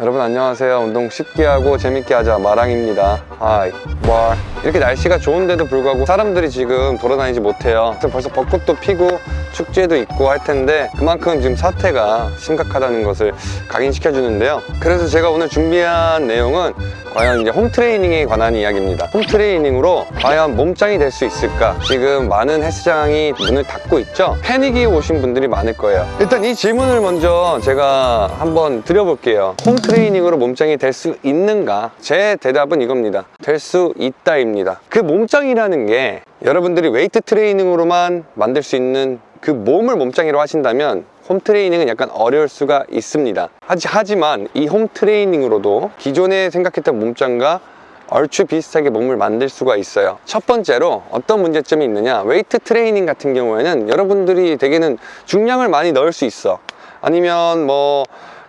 여러분 안녕하세요. 운동 쉽게 하고 재밌게 하자. 마랑입니다. 아이 뭐 이렇게 날씨가 좋은데도 불구하고 사람들이 지금 돌아다니지 못해요. 벌써 벚꽃도 피고 축제도 있고 할 텐데 그만큼 지금 사태가 심각하다는 것을 각인시켜 주는데요. 그래서 제가 오늘 준비한 내용은 과연 이제 홈트레이닝에 관한 이야기입니다. 홈트레이닝으로 과연 몸짱이 될 수 있을까? 지금 많은 헬스장이 문을 닫고 있죠? 패닉이 오신 분들이 많을 거예요. 일단 이 질문을 먼저 제가 한번 드려볼게요. 홈트레이닝으로 몸짱이 될 수 있는가? 제 대답은 이겁니다. 될 수 있다입니다. 그 몸짱이라는 게 여러분들이 웨이트 트레이닝으로만 만들 수 있는 그 몸을 몸짱이로 하신다면 홈트레이닝은 약간 어려울 수가 있습니다. 하지, 하지만 이 홈트레이닝으로도 기존에 생각했던 몸짱과 얼추 비슷하게 몸을 만들 수가 있어요. 첫 번째로 어떤 문제점이 있느냐? 웨이트 트레이닝 같은 경우에는 여러분들이 대개는 중량을 많이 넣을 수 있어. 아니면 뭐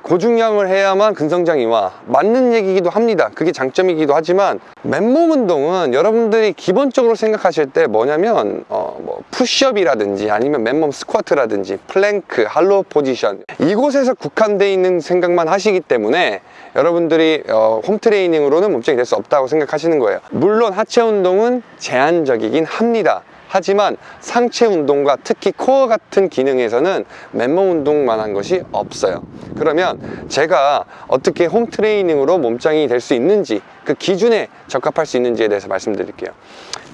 고중량을 해야만 근성장 이 와 맞는 얘기기도 합니다. 그게 장점이기도 하지만 맨몸 운동은 여러분들이 기본적으로 생각하실 때 뭐냐면 어, 뭐 푸시업이라든지 아니면 맨몸 스쿼트라든지 플랭크, hollow position 이곳에서 국한되어 있는 생각만 하시기 때문에 여러분들이 어, 홈트레이닝으로는 몸짱이 될 수 없다고 생각하시는 거예요. 물론 하체 운동은 제한적이긴 합니다 하지만 상체 운동과 특히 코어 같은 기능에서는 맨몸 운동만 한 것이 없어요. 그러면 제가 어떻게 홈 트레이닝으로 몸짱이 될 수 있는지 그 기준에 적합할 수 있는지에 대해서 말씀드릴게요.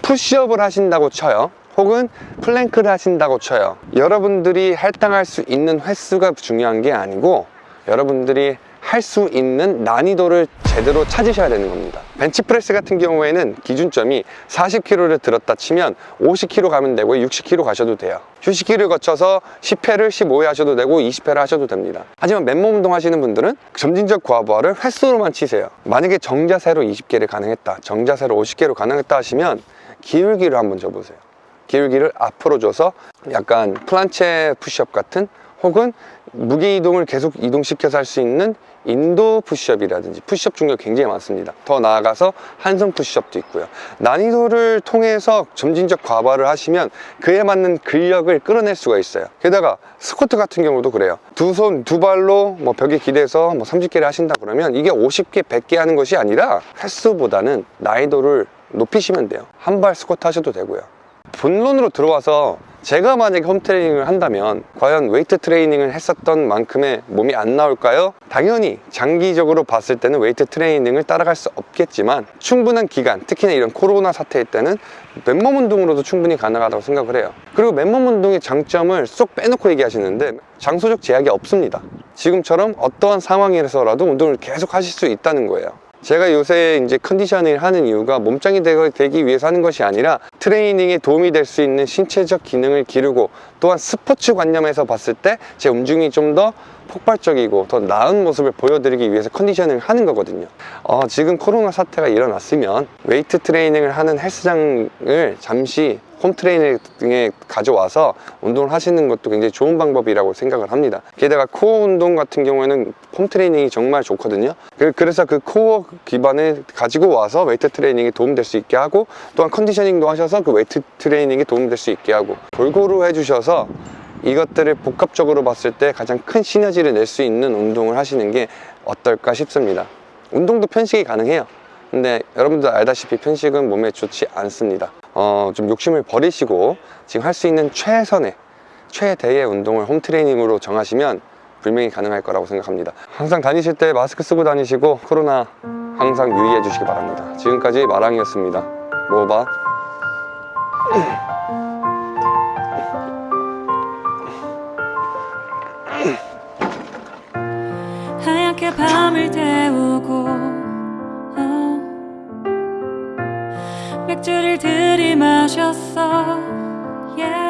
푸시업을 하신다고 쳐요. 혹은 플랭크를 하신다고 쳐요. 여러분들이 할당할 수 있는 횟수가 중요한 게 아니고 여러분들이 할 수 있는 난이도를 제대로 찾으셔야 되는 겁니다. 벤치프레스 같은 경우에는 기준점이 40kg를 들었다 치면 50kg 가면 되고 60kg 가셔도 돼요. 휴식기를 거쳐서 10회를 15회 하셔도 되고 20회를 하셔도 됩니다. 하지만 맨몸 운동 하시는 분들은 점진적 과부하를 횟수로만 치세요. 만약에 정자세로 20개를 가능했다 정자세로 50개로 가능했다 하시면 기울기를 한번 줘보세요 기울기를 앞으로 줘서 약간 planche 푸시업 같은 혹은 무게 이동을 계속 이동시켜서 할 수 있는 힌두 푸시업이라든지 푸시업 종류가 굉장히 많습니다. 더 나아가서 한 손 푸시업도 있고요. 난이도를 통해서 점진적 과부하를 하시면 그에 맞는 근력을 끌어낼 수가 있어요. 게다가 스쿼트 같은 경우도 그래요. 두 손 두 발로 뭐 벽에 기대서 뭐 30개를 하신다 그러면 이게 50개 100개 하는 것이 아니라 횟수보다는 난이도를 높이시면 돼요. 한 발 스쿼트 하셔도 되고요 본론으로 들어와서 제가 만약에 홈트레이닝을 한다면 과연 웨이트 트레이닝을 했었던 만큼의 몸이 안 나올까요? 당연히 장기적으로 봤을 때는 웨이트 트레이닝을 따라갈 수 없겠지만 충분한 기간 특히나 이런 코로나 사태일 때는 맨몸 운동으로도 충분히 가능하다고 생각을 해요. 그리고 맨몸 운동의 장점을 쏙 빼놓고 얘기하시는데 장소적 제약이 없습니다. 지금처럼 어떠한 상황에서라도 운동을 계속 하실 수 있다는 거예요 제가 요새 이제 conditioning을 하는 이유가 몸짱이 되기 위해서 하는 것이 아니라 트레이닝에 도움이 될 수 있는 신체적 기능을 기르고 또한 스포츠 관념에서 봤을 때 제 움직임이 좀 더 폭발적이고 더 나은 모습을 보여드리기 위해서 conditioning을 하는 거거든요. 어, 지금 코로나 사태가 일어났으면 웨이트 트레이닝을 하는 헬스장을 잠시 홈트레이닝에 가져와서 운동을 하시는 것도 굉장히 좋은 방법이라고 생각을 합니다. 게다가 코어 운동 같은 경우에는 홈트레이닝이 정말 좋거든요. 그- 그래서 그 코어 기반을 가지고 와서 웨이트 트레이닝에 도움될 수 있게 하고 또한 conditioning도 하셔서 그 웨이트 트레이닝에 도움될 수 있게 하고 골고루 해주셔서 이것들을 복합적으로 봤을 때 가장 큰 시너지를 낼 수 있는 운동을 하시는 게 어떨까 싶습니다. 운동도 편식이 가능해요. 근데 여러분들 알다시피 편식은 몸에 좋지 않습니다 어, 좀 욕심을 버리시고 지금 할 수 있는 최선의 최대의 운동을 홈트레이닝으로 정하시면 분명히 가능할 거라고 생각합니다. 항상 다니실 때 마스크 쓰고 다니시고 코로나 항상 유의해 주시기 바랍니다. 지금까지 마랑이었습니다. 먹어봐 하얗게 밤을 태 맥주를 들이마셨어 yeah.